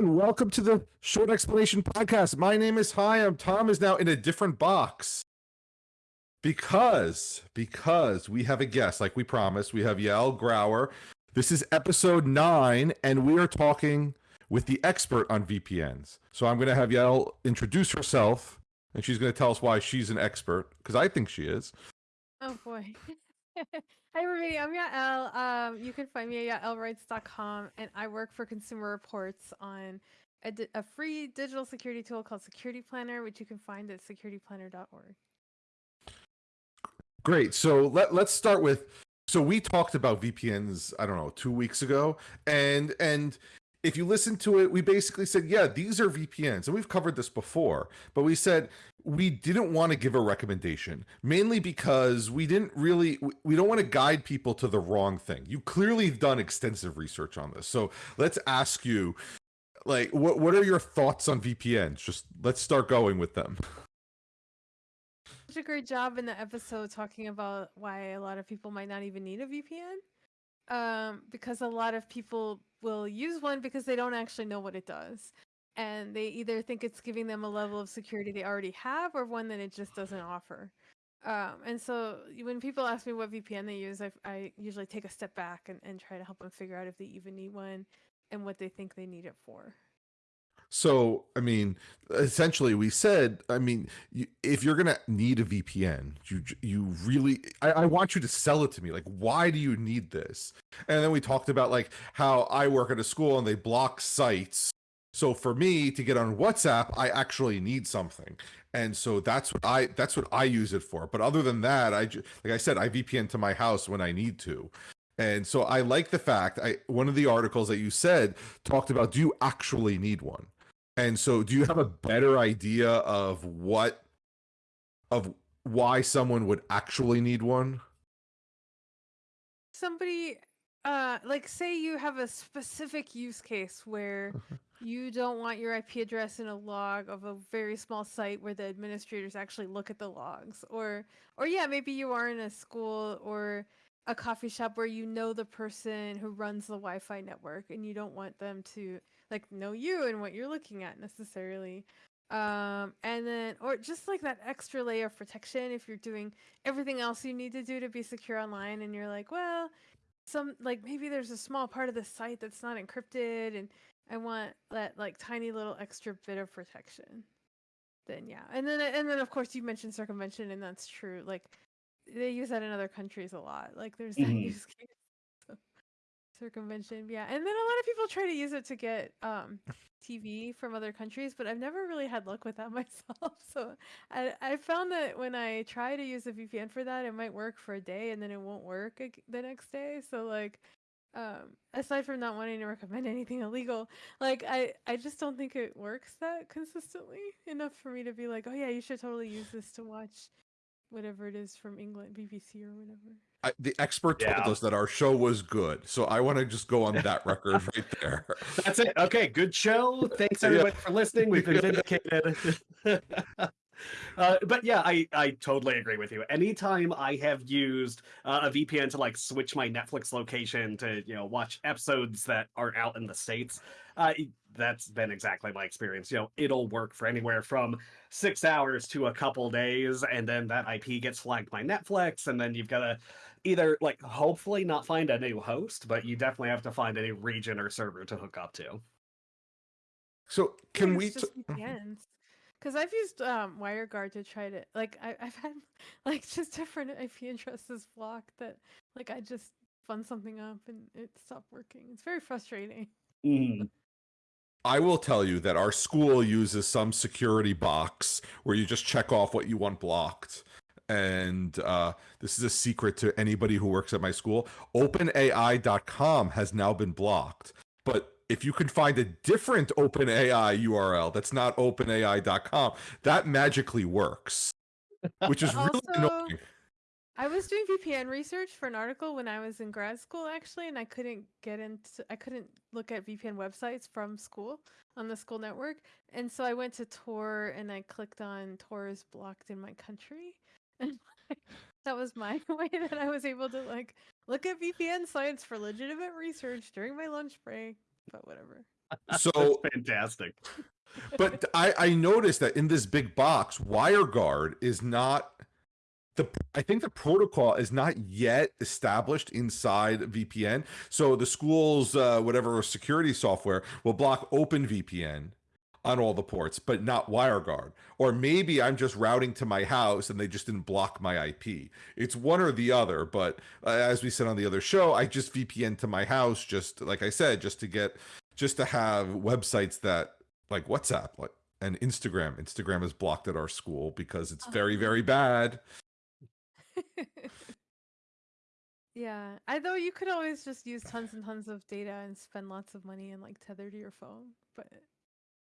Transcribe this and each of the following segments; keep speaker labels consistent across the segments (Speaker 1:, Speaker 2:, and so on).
Speaker 1: everyone. Welcome to the Short Explanation Podcast. My name is Hi. I'm Tom is now in a different box because because we have a guest, like we promised. We have Yael Grauer. This is episode nine, and we are talking with the expert on VPNs. So I'm going to have Yael introduce herself, and she's going to tell us why she's an expert because I think she is.
Speaker 2: Oh boy. Hi everybody, I'm Yael. Um, you can find me at yaelwrites.com and I work for Consumer Reports on a, di- a free digital security tool called Security Planner, which you can find at securityplanner.org.
Speaker 1: Great. So let let's start with so we talked about VPNs, I don't know, 2 weeks ago and and if you listen to it, we basically said, yeah, these are VPNs. And we've covered this before, but we said we didn't want to give a recommendation, mainly because we didn't really, we don't want to guide people to the wrong thing. You clearly have done extensive research on this. So let's ask you, like, what, what are your thoughts on VPNs? Just let's start going with them.
Speaker 2: Such a great job in the episode talking about why a lot of people might not even need a VPN. Um, because a lot of people will use one because they don't actually know what it does. And they either think it's giving them a level of security they already have or one that it just doesn't offer. Um, and so when people ask me what VPN they use, I, I usually take a step back and, and try to help them figure out if they even need one and what they think they need it for.
Speaker 1: So, I mean, essentially, we said, I mean, you, if you're gonna need a VPN, you you really, I, I, want you to sell it to me. Like, why do you need this? And then we talked about like how I work at a school and they block sites. So for me to get on WhatsApp, I actually need something, and so that's what I that's what I use it for. But other than that, I like I said, I VPN to my house when I need to. And so I like the fact I one of the articles that you said talked about do you actually need one? And so do you have a better idea of what of why someone would actually need one?
Speaker 2: Somebody uh like say you have a specific use case where you don't want your IP address in a log of a very small site where the administrators actually look at the logs or or yeah, maybe you are in a school or a coffee shop where you know the person who runs the Wi-Fi network and you don't want them to like know you and what you're looking at necessarily. Um and then or just like that extra layer of protection if you're doing everything else you need to do to be secure online and you're like well some like maybe there's a small part of the site that's not encrypted and i want that like tiny little extra bit of protection. Then yeah. And then and then of course you mentioned circumvention and that's true. Like they use that in other countries a lot. Like there's that mm-hmm. use case circumvention yeah and then a lot of people try to use it to get um tv from other countries but i've never really had luck with that myself. So i i found that when i try to use a vpn for that it might work for a day and then it won't work the next day. So like um aside from not wanting to recommend anything illegal like i i just don't think it works that consistently enough for me to be like oh yeah you should totally use this to watch whatever it is from england bbc or whatever
Speaker 1: I, the expert told yeah. us that our show was good, so I want to just go on that record right there.
Speaker 3: That's it. Okay, good show. Thanks everybody yeah. for listening. We've been vindicated. Uh, but yeah, I, I totally agree with you. Anytime I have used uh, a VPN to like switch my Netflix location to you know watch episodes that aren't out in the states, uh, that's been exactly my experience. You know, it'll work for anywhere from six hours to a couple days, and then that IP gets flagged by Netflix, and then you've got to either like hopefully not find a new host, but you definitely have to find a new region or server to hook up to.
Speaker 1: So can we?
Speaker 2: Because I've used um, WireGuard to try to like I, have had like just different IP addresses blocked that like I just fun something up and it stopped working. It's very frustrating.
Speaker 3: Mm.
Speaker 1: I will tell you that our school uses some security box where you just check off what you want blocked and uh, this is a secret to anybody who works at my school. OpenAI.com has now been blocked, but if you can find a different OpenAI URL that's not OpenAI.com, that magically works, which is really annoying.
Speaker 2: I was doing VPN research for an article when I was in grad school actually, and I couldn't get into I couldn't look at VPN websites from school on the school network. And so I went to Tor and I clicked on Tor is blocked in my country that was my way that I was able to like look at VPN sites for legitimate research during my lunch break. But whatever.
Speaker 1: So
Speaker 3: That's fantastic.
Speaker 1: but I, I noticed that in this big box, WireGuard is not the I think the protocol is not yet established inside VPN. So the school's uh, whatever security software will block OpenVPN on all the ports, but not WireGuard. Or maybe I'm just routing to my house and they just didn't block my IP. It's one or the other. But uh, as we said on the other show, I just VPN to my house, just like I said, just to get just to have websites that like WhatsApp, like and Instagram. Instagram is blocked at our school because it's very,
Speaker 2: Oh.
Speaker 1: very bad.
Speaker 2: yeah. I though you could always just use tons and tons of data and spend lots of money and like tether to your phone. But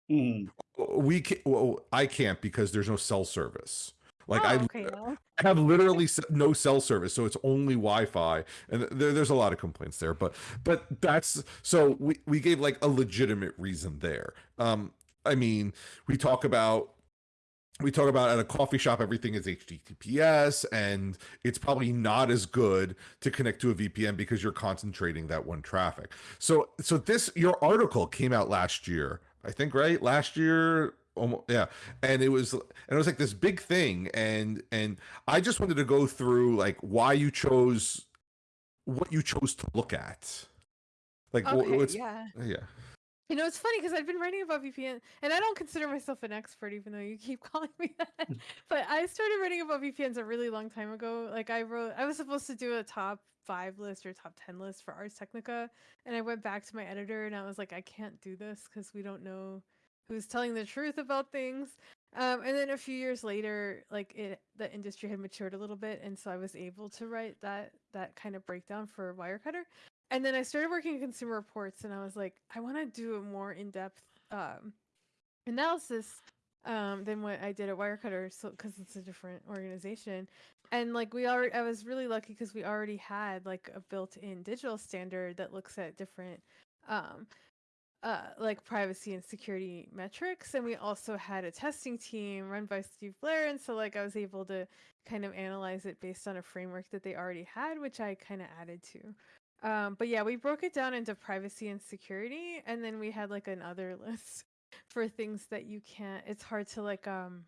Speaker 3: Mm.
Speaker 1: We can well, I can't because there's no cell service. Like
Speaker 2: oh,
Speaker 1: I,
Speaker 2: okay, well,
Speaker 1: I have literally no cell service, so it's only Wi-Fi, and there, there's a lot of complaints there. But but that's so we we gave like a legitimate reason there. Um, I mean, we talk about we talk about at a coffee shop everything is https and it's probably not as good to connect to a vpn because you're concentrating that one traffic so so this your article came out last year i think right? Last year almost yeah. And it was and it was like this big thing. And and i just wanted to go through like why you chose what you chose to look at. Like
Speaker 2: okay, yeah.
Speaker 1: yeah
Speaker 2: You know, it's funny because I've been writing about VPN, and I don't consider myself an expert, even though you keep calling me that. but I started writing about VPNs a really long time ago. Like I wrote, I was supposed to do a top five list or top ten list for Ars Technica, and I went back to my editor and I was like, I can't do this because we don't know who's telling the truth about things. Um, and then a few years later, like it, the industry had matured a little bit, and so I was able to write that that kind of breakdown for Wirecutter. And then I started working in Consumer Reports, and I was like, I want to do a more in-depth um, analysis um, than what I did at Wirecutter, so because it's a different organization. And like we already, I was really lucky because we already had like a built-in digital standard that looks at different um, uh, like privacy and security metrics. And we also had a testing team run by Steve Blair. And so like I was able to kind of analyze it based on a framework that they already had, which I kind of added to. Um, but yeah, we broke it down into privacy and security, and then we had like another list for things that you can't. It's hard to like um.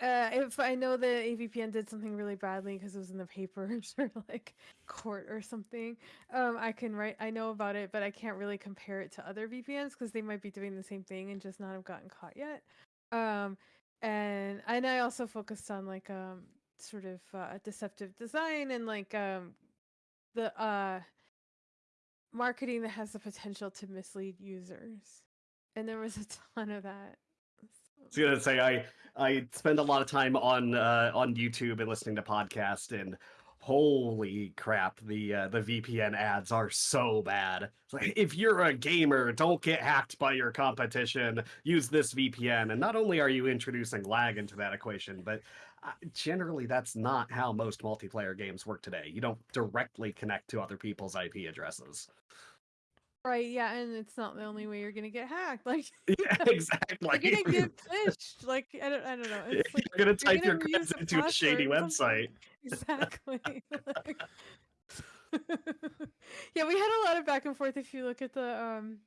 Speaker 2: Uh, if I know that AVPN did something really badly because it was in the papers or like court or something, um, I can write. I know about it, but I can't really compare it to other VPNs because they might be doing the same thing and just not have gotten caught yet. Um, and and I also focused on like um sort of uh, deceptive design and like um the uh marketing that has the potential to mislead users and there was a ton of that
Speaker 3: I was gonna say I I spend a lot of time on uh, on YouTube and listening to podcasts, and holy crap, the uh, the VPN ads are so bad. It's like if you're a gamer, don't get hacked by your competition. Use this VPN, and not only are you introducing lag into that equation, but generally that's not how most multiplayer games work today. You don't directly connect to other people's IP addresses.
Speaker 2: right yeah and it's not the only way you're gonna get hacked like
Speaker 3: Yeah, exactly.
Speaker 2: you're gonna get phished like i don't, I don't know it's like
Speaker 3: you're gonna
Speaker 2: you're
Speaker 3: type your
Speaker 2: gonna reuse a
Speaker 3: into a shady
Speaker 2: password or something.
Speaker 3: website.
Speaker 2: exactly like- yeah we had a lot of back and forth if you look at the um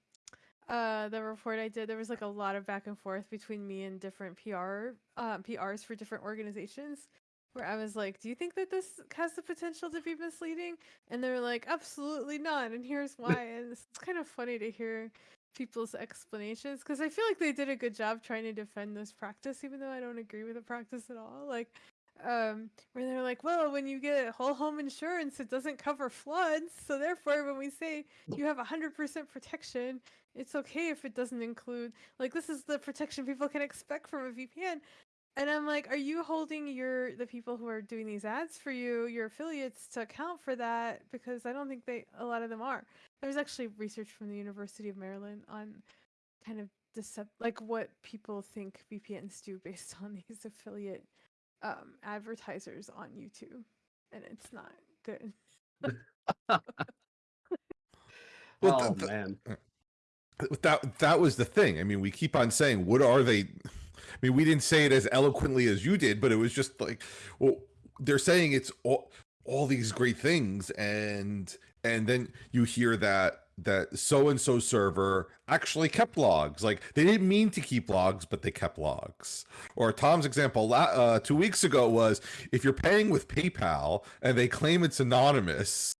Speaker 2: uh the report i did there was like a lot of back and forth between me and different pr uh, prs for different organizations where i was like do you think that this has the potential to be misleading? And they're like absolutely not and here's why. And it's, it's kind of funny to hear people's explanations because i feel like they did a good job trying to defend this practice even though i don't agree with the practice at all. Like um where they're like well when you get whole home insurance it doesn't cover floods so therefore when we say you have 100% protection it's okay if it doesn't include like this is the protection people can expect from a vpn and i'm like are you holding your the people who are doing these ads for you your affiliates to account for that because i don't think they a lot of them are there's actually research from the university of maryland on kind of decept like what people think vpns do based on these affiliate um, advertisers on YouTube, and it's not good.
Speaker 1: Well,
Speaker 3: oh
Speaker 1: th- th-
Speaker 3: man.
Speaker 1: That that was the thing. I mean, we keep on saying, "What are they?" I mean, we didn't say it as eloquently as you did, but it was just like, well, they're saying it's all all these great things, and and then you hear that that so and so server actually kept logs. Like they didn't mean to keep logs, but they kept logs. Or Tom's example uh, two weeks ago was if you're paying with PayPal and they claim it's anonymous,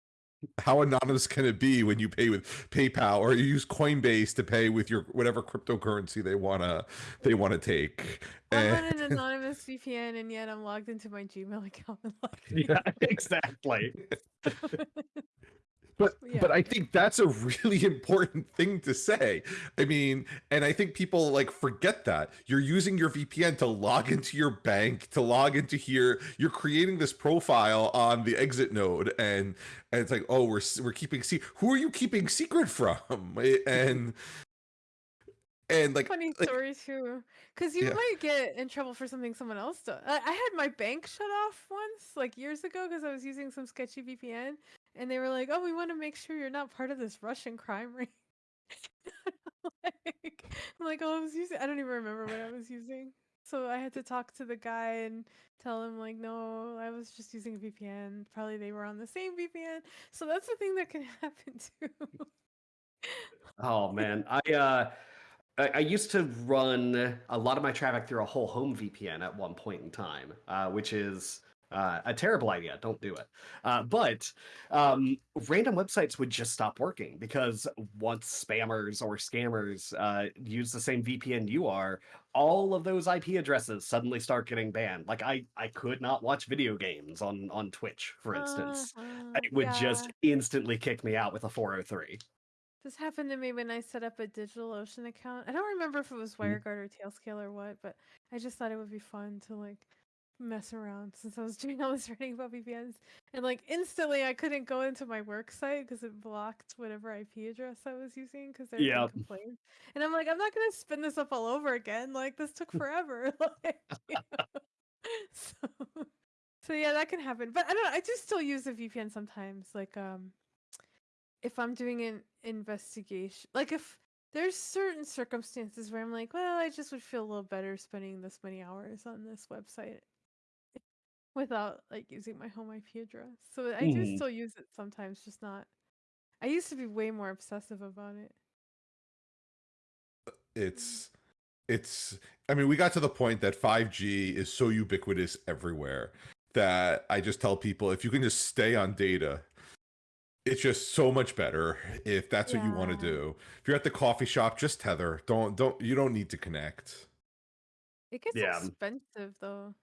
Speaker 1: how anonymous can it be when you pay with PayPal or you use Coinbase to pay with your whatever cryptocurrency they wanna they wanna take?
Speaker 2: I'm eh.
Speaker 1: And-
Speaker 2: on an anonymous VPN, and yet I'm logged into my Gmail account. and logged in.
Speaker 3: Yeah, exactly.
Speaker 1: but
Speaker 2: Yeah.
Speaker 1: but I think that's a really important thing to say. I mean, and I think people like forget that you're using your VPN to log into your bank, to log into here. You're creating this profile on the exit node, and and it's like, oh, we're we're keeping se- Who are you keeping secret from? And and like
Speaker 2: Funny
Speaker 1: like,
Speaker 2: story too, because you
Speaker 1: Yeah.
Speaker 2: might get in trouble for something someone else does. I, I had my bank shut off once, like years ago, because I was using some sketchy VPN, and they were like, "Oh, we want to make sure you're not part of this Russian crime ring." like, I'm like, "Oh, I was using. I don't even remember what I was using." So I had to talk to the guy and tell him like, "No, I was just using a VPN. Probably they were on the same VPN." So that's the thing that can happen too.
Speaker 3: Oh man, I uh, I, I used to run a lot of my traffic through a whole home VPN at one point in time, uh, which is uh, a terrible idea. Don't do it. Uh, but um, random websites would just stop working because once spammers or scammers uh, use the same VPN you are, all of those IP addresses suddenly start getting banned. Like I, I could not watch video games on on Twitch, for instance.
Speaker 2: Uh-huh,
Speaker 3: It would just instantly kick me out with a 403.
Speaker 2: This happened to me when I set up a DigitalOcean account. I don't remember if it was
Speaker 3: Mhm.
Speaker 2: WireGuard or Tailscale or what, but I just thought it would be fun to like mess around since I was doing all this writing about VPNs. And like instantly, I couldn't go into my work site because it blocked whatever IP address I was using because there
Speaker 3: Yep.
Speaker 2: complaints. And I'm like, I'm not gonna spin this up all over again. Like this took forever. like, you know? so, so yeah, that can happen. But I don't know. I do still use a VPN sometimes. Like um if I'm doing an investigation, like if there's certain circumstances where I'm like, well, I just would feel a little better spending this many hours on this website without like using my home IP address. So I do
Speaker 3: Mhm.
Speaker 2: still use it sometimes, just not. I used to be way more obsessive about it. Uh, mm.
Speaker 1: it's it's i mean we got to the point that 5g is so ubiquitous everywhere that i just tell people if you can just stay on data it's just so much better if that's what you want to
Speaker 2: Yeah.
Speaker 1: do if you're at the coffee shop just tether don't don't you don't need to connect
Speaker 2: It gets
Speaker 3: Yeah.
Speaker 2: Um expensive though.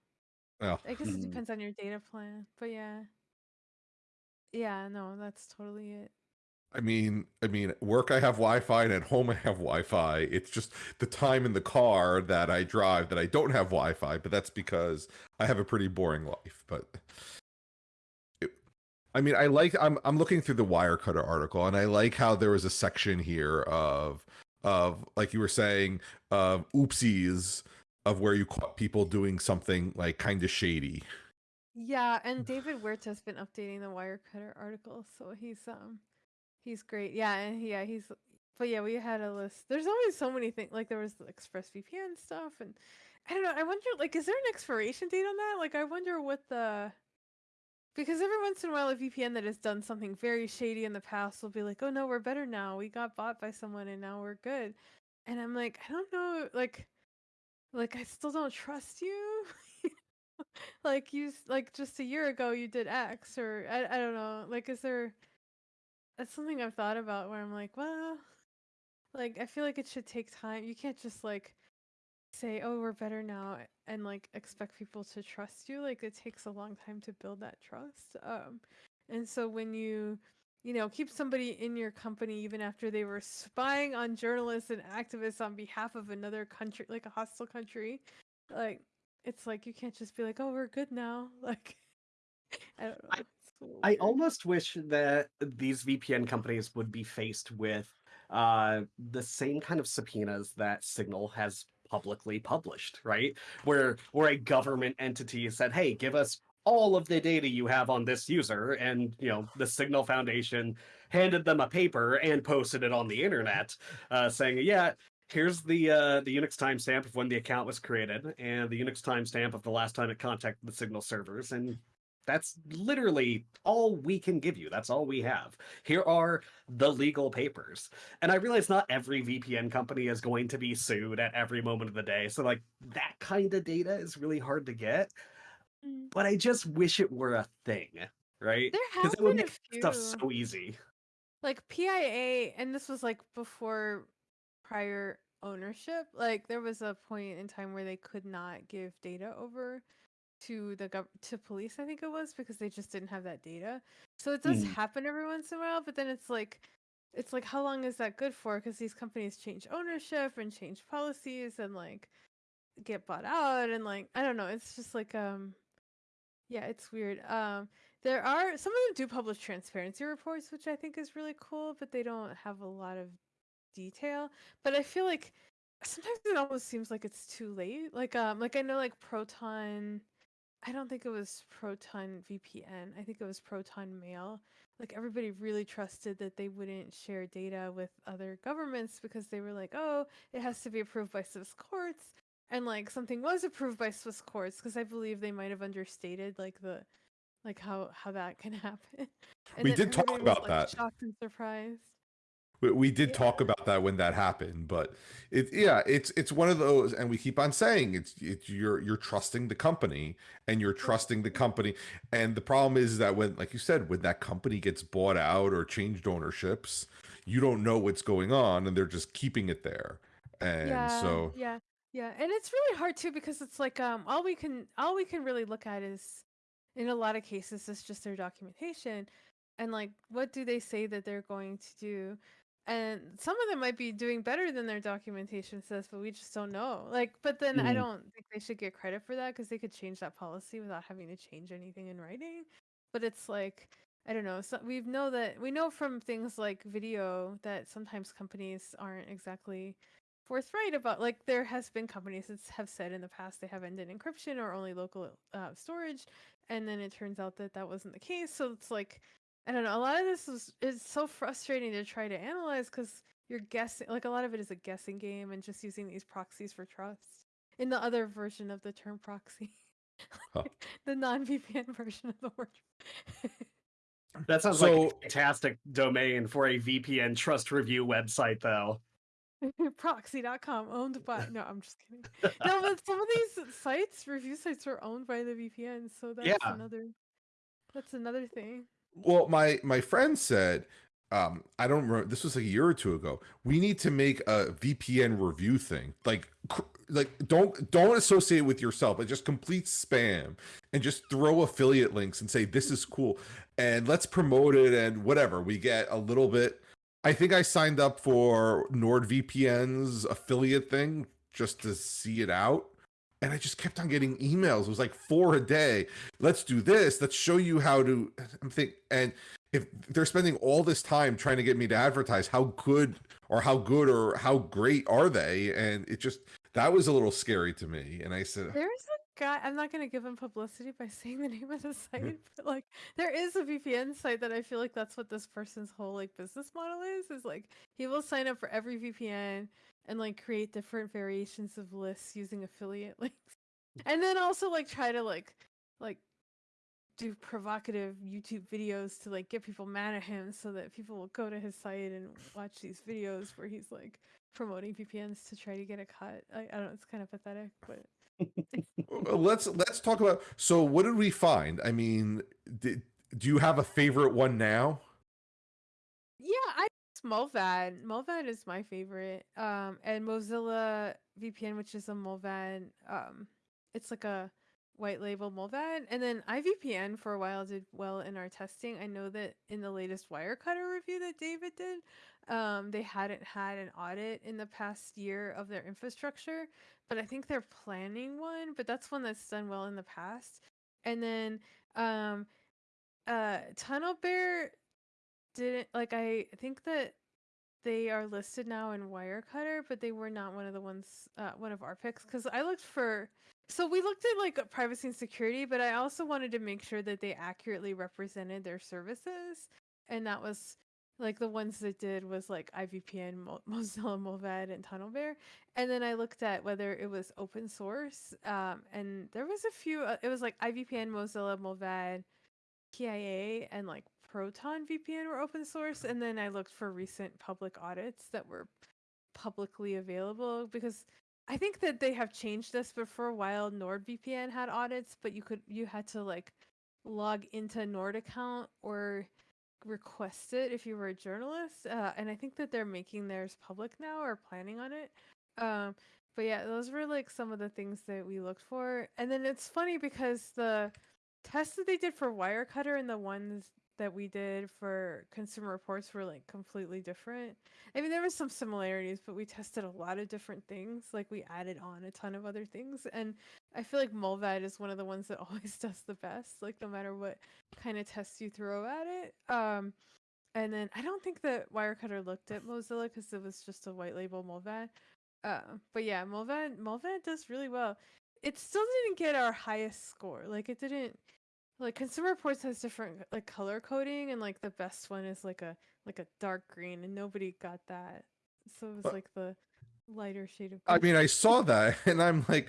Speaker 2: I guess it
Speaker 3: Mhm.
Speaker 2: depends on your data plan, but yeah. Yeah, no, that's totally it.
Speaker 1: i mean i mean work i have wi-fi and at home i have wi-fi it's just the time in the car that i drive that i don't have wi-fi but that's because i have a pretty boring life but it, i mean i like i'm i'm looking through the wirecutter article and i like how there was a section here of of like you were saying of oopsies of where you caught people doing something like kind of shady
Speaker 2: Yeah, and David Huerta's been updating the Wirecutter article, so he's um he's great. Yeah, and yeah, he's but yeah, we had a list. There's always so many things like there was the ExpressVPN stuff and I don't know, I wonder like is there an expiration date on that? Like I wonder what the because every once in a while a VPN that has done something very shady in the past will be like, "Oh no, we're better now. We got bought by someone and now we're good." And I'm like, I don't know, like like I still don't trust you. like you like just a year ago you did X or I, I don't know. Like is there that's something I've thought about where I'm like, well, like I feel like it should take time. You can't just like say, "Oh, we're better now," and like expect people to trust you. Like it takes a long time to build that trust. Um and so when you you know, keep somebody in your company even after they were spying on journalists and activists on behalf of another country, like a hostile country. Like, it's like you can't just be like, "Oh, we're good now." Like, I don't know.
Speaker 3: I-
Speaker 2: little
Speaker 3: I almost wish that these VPN companies would be faced with uh, the same kind of subpoenas that Signal has publicly published, right? Where where a government entity said, "Hey, give us all of the data you have on this user," and you know the Signal Foundation handed them a paper and posted it on the internet, uh, saying, "Yeah." Here's the uh, the Unix timestamp of when the account was created, and the Unix timestamp of the last time it contacted the Signal servers, and That's literally all we can give you. That's all we have. Here are the legal papers. And I realize not every VPN company is going to be sued at every moment of the day. So, like, that kind of data is really hard to get.
Speaker 2: Mm.
Speaker 3: But I just wish it were a thing, right?
Speaker 2: There
Speaker 3: Because it would make stuff so easy.
Speaker 2: like PIA, and this was like before prior ownership. Like there was a point in time where they could not give data over to the gov- to police. I think it was because they just didn't have that data. So it does
Speaker 3: Mhm.
Speaker 2: happen every once in a while, but then it's like. It's like how long is that good for? Because these companies change ownership and change policies and like get bought out and like I don't know. It's just like um yeah, it's weird. Um, there are some of them do publish transparency reports, which I think is really cool, but they don't have a lot of detail. But I feel like sometimes it almost seems like it's too late. Like um, like I know like Proton. I don't think it was Proton VPN. I think it was Proton Mail. Like everybody really trusted that they wouldn't share data with other governments because they were like, oh, it has to be approved by Swiss courts and like something was approved by Swiss courts because I believe they might have understated like the like how how that can happen. And
Speaker 1: We did talk
Speaker 2: was,
Speaker 1: about
Speaker 2: like,
Speaker 1: that.
Speaker 2: Shocked and surprised.
Speaker 1: We, we did
Speaker 2: Yeah.
Speaker 1: talk about that when that happened, but it yeah, it's it's one of those, and we keep on saying it's it's you're you're trusting the company and you're trusting the company, and the problem is that when, like you said, when that company gets bought out or changed ownerships, you don't know what's going on, and they're just keeping it there, and
Speaker 2: yeah,
Speaker 1: so
Speaker 2: yeah, yeah, and it's really hard too because it's like um all we can all we can really look at is in a lot of cases it's just their documentation and like what do they say that they're going to do and some of them might be doing better than their documentation says but we just don't know like but then i
Speaker 3: Mhm.
Speaker 2: don't think they should get credit for that because they could change that policy without having to change anything in writing but it's like i don't know so we know that we know from things like video that sometimes companies aren't exactly forthright about like there has been companies that have said in the past they have ended encryption or only local uh, storage and then it turns out that that wasn't the case so it's like i don't know a lot of this is is so frustrating to try to analyze because you're guessing like a lot of it is a guessing game and just using these proxies for trust in the other version of the term proxy
Speaker 1: Huh.
Speaker 2: the non-vpn version of the word
Speaker 3: That sounds like a fantastic domain for a VPN trust review website, though.
Speaker 2: proxy.com owned by no i'm just kidding no but some of these sites review sites are owned by the vpn so that's
Speaker 3: Yeah.
Speaker 2: another that's another thing
Speaker 1: Well, my my friend said, um, I don't remember. This was like a year or two ago. We need to make a VPN review thing. Like, like don't don't associate with yourself, but just complete spam and just throw affiliate links and say this is cool and let's promote it and whatever. We get a little bit. I think I signed up for NordVPN's affiliate thing just to see it out. And I just kept on getting emails. It was like four a day let's do this let's show you how to i'm think and if they're spending all this time trying to get me to advertise how good or how good or how great are they and it just that was a little scary to me and i said
Speaker 2: there's a guy i'm not going to give him publicity by saying the name of the site but like there is a vpn site that i feel like that's what this person's whole like business model is is like he will sign up for every vpn and like create different variations of lists using affiliate links and then also like try to like like do provocative youtube videos to like get people mad at him so that people will go to his site and watch these videos where he's like promoting vpns to try to get a cut. I, I don't know it's kind of pathetic but
Speaker 1: let's let's talk about so what did we find i mean did, do you have a favorite one now
Speaker 2: Yeah, I Mullvad. Mullvad is my favorite. Um, and Mozilla VPN, which is a Mullvad. Um, it's like a white label Mullvad. And then iVPN for a while did well in our testing. I know that in the latest Wirecutter review that David did, um, they hadn't had an audit in the past year of their infrastructure, but I think they're planning one. But that's one that's done well in the past. And then um, uh, Tunnel Bear didn't like I think that they are listed now in Wirecutter, but they were not one of the ones uh, one of our picks because I looked for so we looked at like privacy and security, but I also wanted to make sure that they accurately represented their services, and that was like the ones that did was like IVPN, Mo- Mozilla Mullvad, and TunnelBear. And then I looked at whether it was open source, um, and there was a few. Uh, it was like IVPN, Mozilla Mullvad, PIA, and like Proton VPN were open source. And then I looked for recent public audits that were publicly available because I think that they have changed this, but for a while NordVPN had audits, but you could you had to like log into Nord account or request it if you were a journalist. Uh, and I think that they're making theirs public now or planning on it. Um, but yeah, those were like some of the things that we looked for. And then it's funny because the tests that they did for Wirecutter and the ones that we did for consumer reports were like completely different. I mean, there was some similarities, but we tested a lot of different things. Like we added on a ton of other things, and I feel like Mullvad is one of the ones that always does the best. Like no matter what kind of tests you throw at it. Um, and then I don't think that Wirecutter looked at Mozilla because it was just a white label Mullvad. Uh, but yeah, Mullvad Mullvad does really well. It still didn't get our highest score. Like it didn't like consumer reports has different like color coding and like the best one is like a like a dark green and nobody got that so it was
Speaker 1: But-
Speaker 2: like the lighter shade of
Speaker 1: I mean, I saw that and I'm like,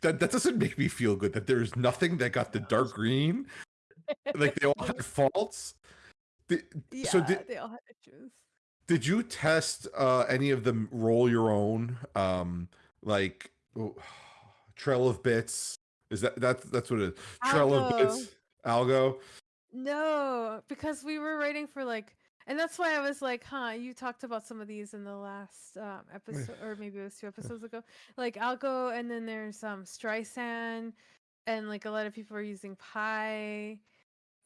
Speaker 1: that that doesn't make me feel good. That there's nothing that got the dark green. Like they all had faults. Did,
Speaker 2: yeah
Speaker 1: so did
Speaker 2: they all had issues
Speaker 1: did you test uh any of them roll your own um like oh, trail of bits is that that's that's what it is. Trail of
Speaker 2: Algo.
Speaker 1: bits algo?
Speaker 2: No because we were waiting for like and that's why i was like huh you talked about some of these in the last um episode or maybe it was two episodes ago. Like algo and then there's um streisand and like a lot of people are using pi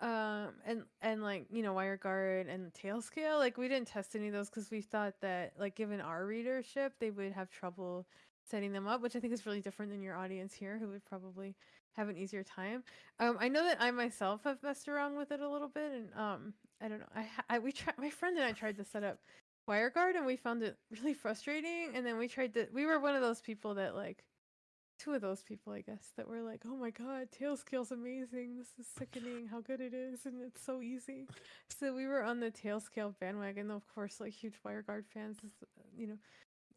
Speaker 2: um and and like you know wireguard and tailscale. Like we didn't test any of those because we thought that like given our readership they would have trouble setting them up which i think is really different than your audience here who would probably have an easier time um i know that i myself have messed around with it a little bit and um i don't know i, I we tried my friend and i tried to set up wireguard and we found it really frustrating and then we tried to we were one of those people that like two of those people, I guess, that were like, "Oh my god, Tailscale's amazing! This is sickening how good it is, and it's so easy." So we were on the Tailscale bandwagon. Of course, like huge WireGuard fans, uh, you know,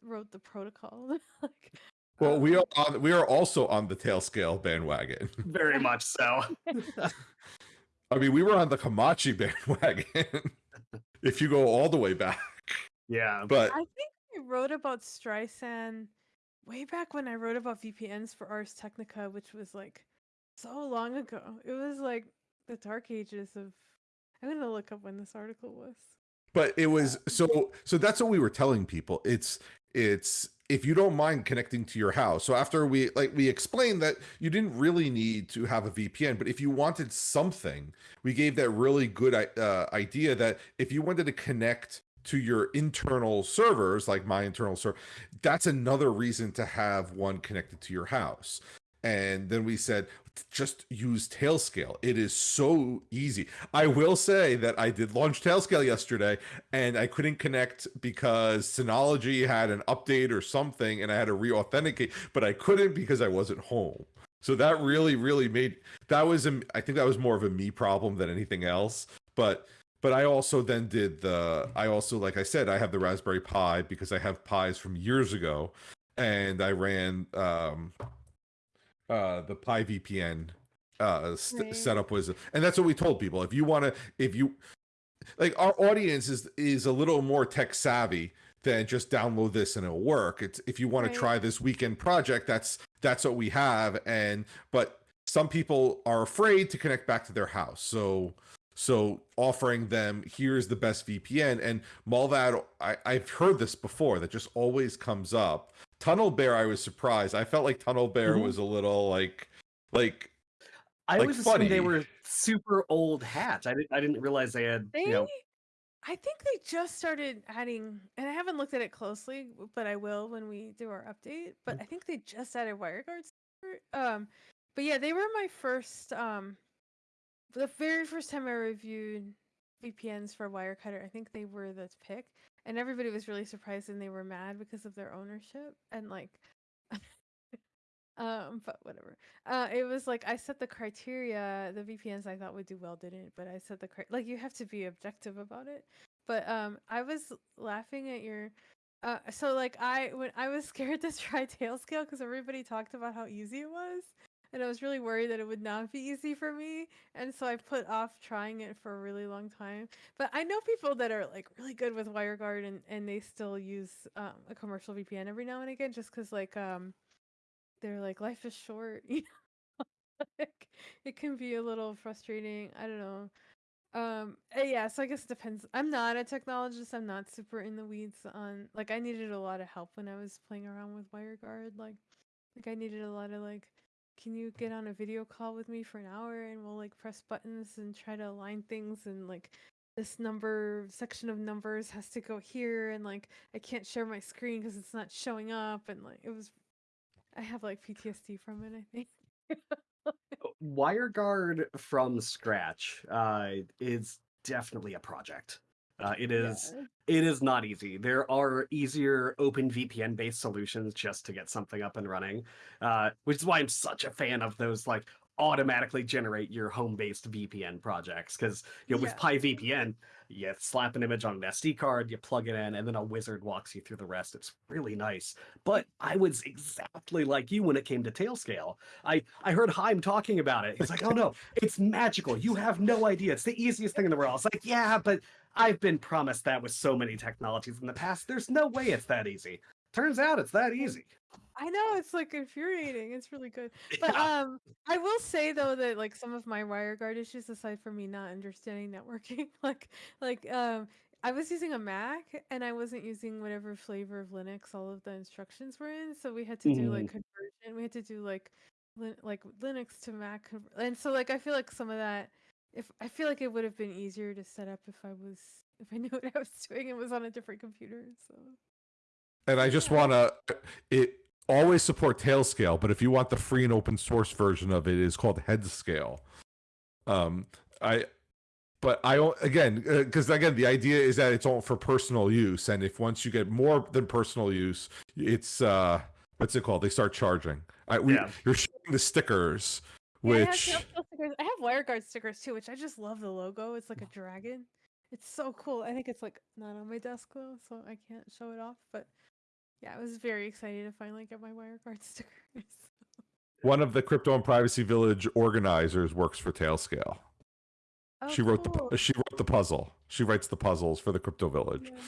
Speaker 2: wrote the protocol. like,
Speaker 1: well
Speaker 2: um,
Speaker 1: we are on we are also on the tail scale bandwagon
Speaker 3: Very much so.
Speaker 1: i mean we were on the Hamachi bandwagon if you go all the way back
Speaker 3: yeah.
Speaker 1: but
Speaker 2: I think I wrote about Streisand way back when I wrote about VPNs for Ars Technica, which was like so long ago. It was like the dark ages of. I'm gonna look up when this article was.
Speaker 1: But it was so so that's what we were telling people. It's it's if you don't mind connecting to your house. So after we like we explained that you didn't really need to have a vpn but if you wanted something we gave that really good uh, idea that if you wanted to connect to your internal servers like my internal server that's another reason to have one connected to your house. And then we said just use tailscale. It is so easy. I will say that i did launch tailscale yesterday and i couldn't connect because synology had an update or something and i had to re-authenticate but i couldn't because i wasn't home. So that really really made that was a, i think that was more of a me problem than anything else. But but i also then did the i also like i said i have the raspberry pi because i have pies from years ago and i ran um uh the pi vpn uh st-
Speaker 2: Right.
Speaker 1: setup was and that's what we told people if you want to if you like our audience is is a little more tech savvy than just download this and it'll work it's if you want
Speaker 2: Right.
Speaker 1: to try this weekend project that's that's what we have and but some people are afraid to connect back to their house so so offering them here's the best vpn and Mullvad I, i've heard this before that just always comes up tunnel bear i was surprised i felt like tunnel bear
Speaker 3: Mhm.
Speaker 1: was a little like like
Speaker 3: I
Speaker 1: like,
Speaker 3: always assumed they were super old hats. I didn't. I didn't realize they had.
Speaker 2: They,
Speaker 3: You know,
Speaker 2: I think they just started adding, and I haven't looked at it closely, but I will when we do our update. But I think they just added wire guards. Um, but yeah, they were my first. Um, the very first time I reviewed VPNs for Wirecutter, I think they were the pick, and everybody was really surprised and they were mad because of their ownership and like. um but whatever uh it was like i set the criteria the vpns i thought would do well didn't but i set the cri- like you have to be objective about it But um, I was laughing at your. Uh, so like I when I was scared to try tail scale because everybody talked about how easy it was, and I was really worried that it would not be easy for me, and so I put off trying it for a really long time. But I know people that are like really good with WireGuard and and they still use um, a commercial VPN every now and again just because like um they're like life is short, you know. like, it can be a little frustrating. I don't know. Um, uh, yeah, so I guess it depends. I'm not a technologist. I'm not super in the weeds on like I needed a lot of help when I was playing around with WireGuard. Like, like I needed a lot of like, can you get on a video call with me for an hour and we'll like press buttons and try to align things and like this number section of numbers has to go here and like I can't share my screen because it's not showing up and like it was. I have like PTSD from it. I think.
Speaker 3: WireGuard from scratch uh, is definitely a project. Uh, it is
Speaker 2: Yeah.
Speaker 3: it is not easy. There are easier open VPN based solutions just to get something up and running, uh, which is why I'm such a fan of those like automatically generate your home based VPN projects. Because you know with
Speaker 2: Yeah.
Speaker 3: PiVPN, you slap an image on an SD card, you plug it in, and then a wizard walks you through the rest. It's really nice. But I was exactly like you when it came to Tailscale. I I heard Haim talking about it. He's like, "Oh no, it's magical. You have no idea. It's the easiest thing in the world." I was like, "Yeah, but I've been promised that with so many technologies in the past. There's no way it's that easy." Turns out it's that easy.
Speaker 2: I know it's like infuriating. It's really good. But
Speaker 3: Yeah.
Speaker 2: um I will say though that like some of my WireGuard issues aside from me not understanding networking, like like um I was using a Mac and I wasn't using whatever flavor of Linux all of the instructions were in, so we had to do like conversion. We had to do like lin- like Linux to Mac and so like I feel like some of that if I feel like it would have been easier to set up if I was if I knew what I was doing and was on a different computer. So
Speaker 1: And I just want to it always support Tailscale, but if you want the free and open source version of it, it's called Headscale. Um, I, but I don't- again because again the idea is that it's all for personal use, and if once you get more than personal use, it's uh, what's it called? They start charging. I, we,
Speaker 3: Yeah.
Speaker 1: You're showing the stickers,
Speaker 2: Yeah, I have
Speaker 1: which
Speaker 2: stickers. I have WireGuard stickers too, which I just love the logo. It's like a dragon. It's so cool. I think it's like not on my desk though, so I can't show it off. But yeah, I was very excited to finally get my WireGuard stickers.
Speaker 1: one of the crypto and privacy village organizers works for Tailscale.
Speaker 2: Oh,
Speaker 1: she wrote
Speaker 2: cool.
Speaker 1: the she wrote the puzzle. She writes the puzzles for the crypto village.
Speaker 2: Yeah.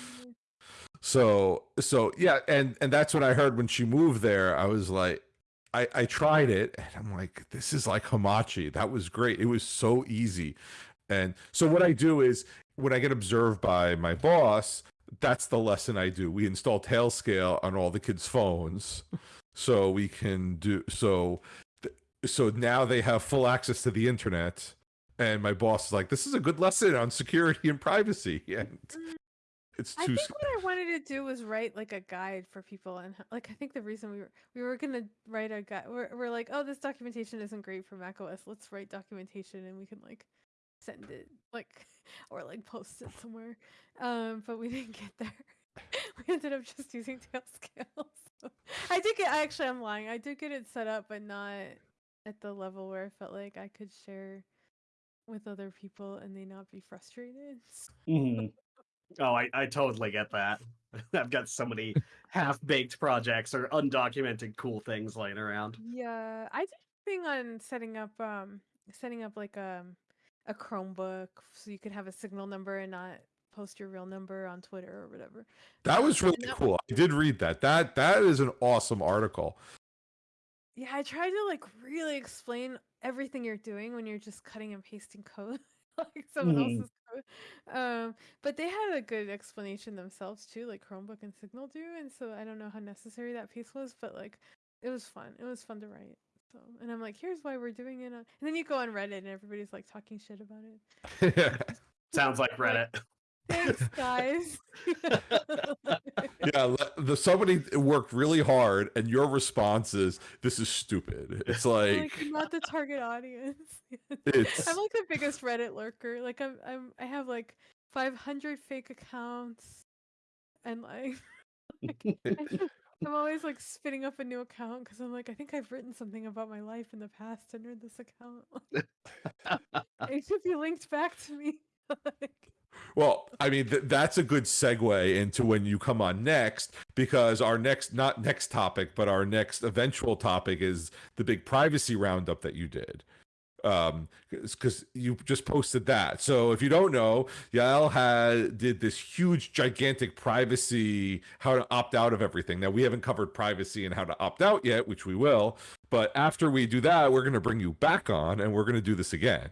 Speaker 1: So so yeah, and and that's when I heard when she moved there. I was like, I I tried it, and I'm like, this is like Hamachi. That was great. It was so easy. And so what I do is when I get observed by my boss, that's the lesson I do. We install Tailscale on all the kids' phones, so we can do so. So now they have full access to the internet. And my boss is like, "This is a good lesson on security and privacy." And mm,
Speaker 2: it's
Speaker 1: too.
Speaker 2: I think what I wanted to do was write like a guide for people, and like I think the reason we were we were gonna write a guide, we're, we're like, oh, this documentation isn't great for macOS. Let's write documentation, and we can like send it like or like post it somewhere. Um, but we didn't get there. we ended up just using Tailscale. So I did get. Actually, I'm lying. I did get it set up, but not at the level where I felt like I could share with other people and they not be frustrated.
Speaker 3: Mm-hmm. Oh, I, I totally get that. I've got so many half baked projects or undocumented cool things laying around.
Speaker 2: Yeah, I did a thing on setting up um setting up like um a Chromebook so you could have a signal number and not post your real number on Twitter or whatever.
Speaker 1: That was really
Speaker 2: that-
Speaker 1: cool. I did read that. That that is an awesome article.
Speaker 2: Yeah, I tried to like really explain everything you're doing when you're just cutting and pasting code like someone
Speaker 3: Mhm.
Speaker 2: else's code. Um, but they had a good explanation themselves too, like Chromebook and Signal do, and so I don't know how necessary that piece was, but like it was fun. It was fun to write. So, and I'm like, here's why we're doing it. On... And then you go on Reddit and everybody's like talking shit about it.
Speaker 3: Sounds like Reddit.
Speaker 2: Thanks, guys.
Speaker 1: yeah, le- the somebody worked really hard, and your response is, "This is stupid." It's like,
Speaker 2: like I'm not the target audience.
Speaker 1: It's-
Speaker 2: I'm like the biggest Reddit lurker. Like I'm I'm I have like 500 fake accounts, and like I'm always like spinning up a new account because I'm like I think I've written something about my life in the past under this account. it should be linked back to me. Like,
Speaker 1: Well, I mean, th- that's a good segue into when you come on next, because our next, not next topic, but our next eventual topic is the big privacy roundup that you did. Um, because you just posted that. So if you don't know, Yael had did this huge, gigantic privacy, how to opt out of everything. Now we haven't covered privacy and how to opt out yet, which we will. But after we do that, we're going to bring you back on, and we're going to do this again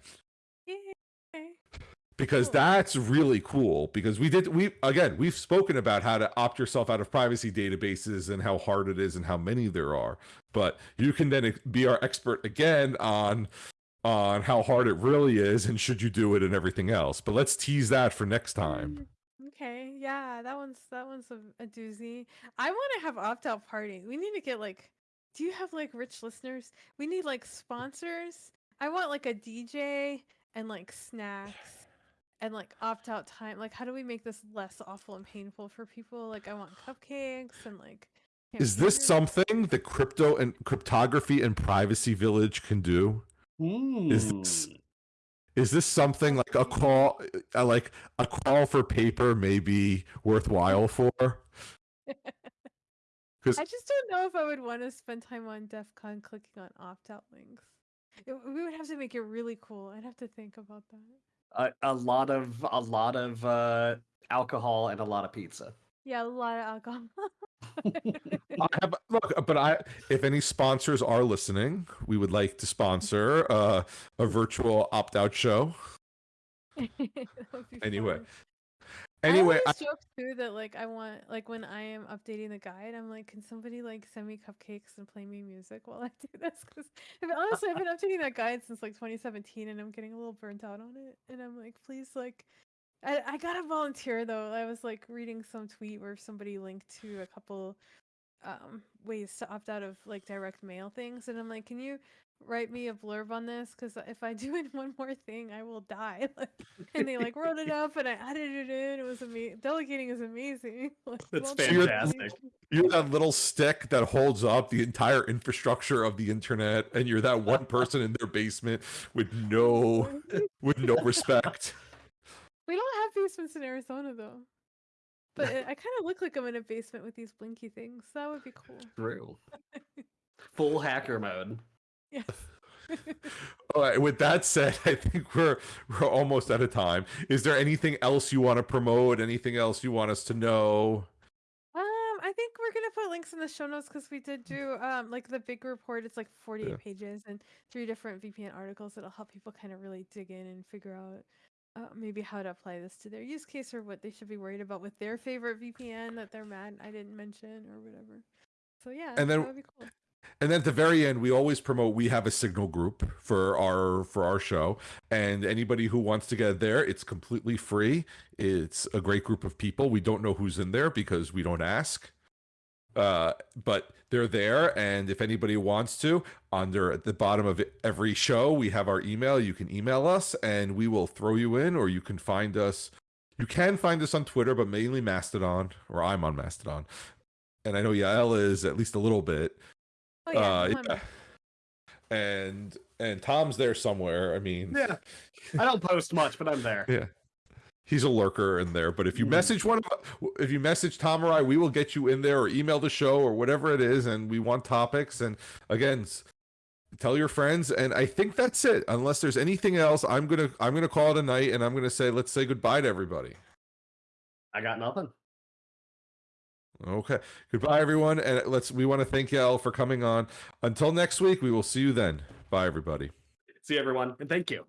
Speaker 1: because that's really cool because we did we again we've spoken about how to opt yourself out of privacy databases and how hard it is and how many there are but you can then be our expert again on on how hard it really is and should you do it and everything else but let's tease that for next time
Speaker 2: Mm, Okay, yeah, that one's that one's a, a doozy. I want to have opt out party. We need to get like, do you have like rich listeners? We need like sponsors. I want like a DJ and like snacks and like opt out time. Like, how do we make this less awful and painful for people? Like, I want cupcakes and like.
Speaker 1: is this something the crypto and cryptography and privacy village can do Is this-
Speaker 3: Hmm.
Speaker 1: is this something like a call uh, like a call for paper may be worthwhile for because
Speaker 2: I just don't know if I would want to spend time on DEF CON clicking on opt out links. It, we would have to make it really cool. I'd have to think about that.
Speaker 3: a, a lot of a lot of uh, alcohol and a lot of pizza.
Speaker 2: Yeah, a lot of alcohol.
Speaker 1: I have, look, but I, if any sponsors are listening, we would like to sponsor uh, a virtual opt-out show.
Speaker 2: That would be
Speaker 1: Anyway,
Speaker 2: fun.
Speaker 1: Anyway,
Speaker 2: I
Speaker 1: I,
Speaker 2: joke too that like I want like when I am updating the guide, I'm like, can somebody like send me cupcakes and play me music while I do this? Because honestly, I've been updating that guide since like 2017, and I'm getting a little burnt out on it. And I'm like, please, like, I I gotta volunteer though. I was like reading some tweet where somebody linked to a couple um ways to opt out of like direct mail things, and I'm like, can you write me a blurb on this? Because if I do it one more thing, I will die. And they like wrote it up and I added it in. It was amazing. Delegating is amazing. Like,
Speaker 3: That's
Speaker 2: done,
Speaker 1: you're-
Speaker 3: fantastic.
Speaker 1: you're that little stick that holds up the entire infrastructure of the internet, and you're that one person in their basement with no, with no respect.
Speaker 2: We don't have basements in Arizona though. But it, I kind of look like I'm in a basement with these blinky things. That would be cool.
Speaker 3: True. Full hacker mode.
Speaker 2: Yes.
Speaker 1: All right. With that said, I think we're we're almost out of time. Is there anything else you want to promote? Anything else you want us to know?
Speaker 2: Um, I think we're gonna put links in the show notes because we did do um like the big report. It's like 48
Speaker 1: Yeah.
Speaker 2: pages and three different VPN articles that'll help people kind of really dig in and figure out uh, maybe how to apply this to their use case or what they should be worried about with their favorite VPN that they're mad I didn't mention or whatever. So yeah,
Speaker 1: And then-
Speaker 2: that would be cool.
Speaker 1: And then at the very end, we always promote. We have a signal group for our for our show, and anybody who wants to get there, it's completely free. It's a great group of people. We don't know who's in there because we don't ask, uh, but they're there. And if anybody wants to, under at the bottom of every show, we have our email. You can email us, and we will throw you in, or you can find us. You can find us on Twitter, but mainly Mastodon, or I'm on Mastodon. And I know Yael is at least a little bit.
Speaker 2: Oh yeah,
Speaker 1: Uh, yeah. And and Tom's there somewhere. I mean,
Speaker 3: Yeah. I don't post much, but I'm there.
Speaker 1: yeah, he's a lurker in there. But if you message one, of, if you message Tom or I, we will get you in there or email the show or whatever it is. And we want topics. And again, tell your friends. And I think that's it. Unless there's anything else, I'm gonna I'm gonna call it a night. And I'm gonna say let's say goodbye to everybody.
Speaker 3: I got nothing.
Speaker 1: Okay, goodbye everyone. And let's we want to thank y'all for coming on. Until next week, we will see you then. Bye everybody.
Speaker 3: See everyone, and thank you.